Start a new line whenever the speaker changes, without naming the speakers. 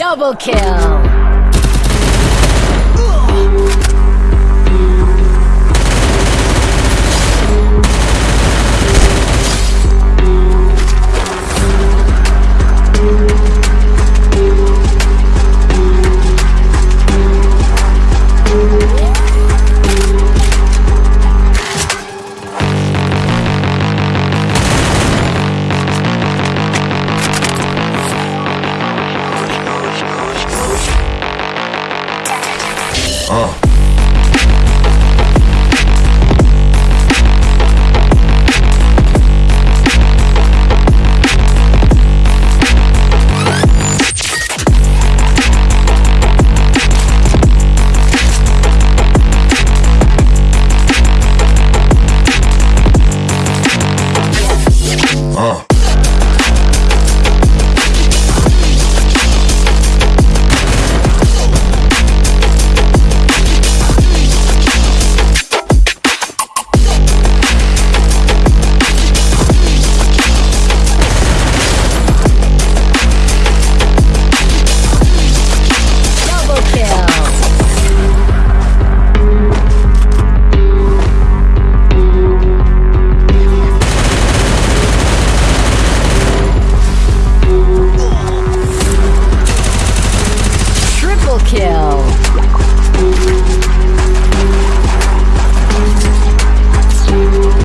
Double kill!
Uh. Uh.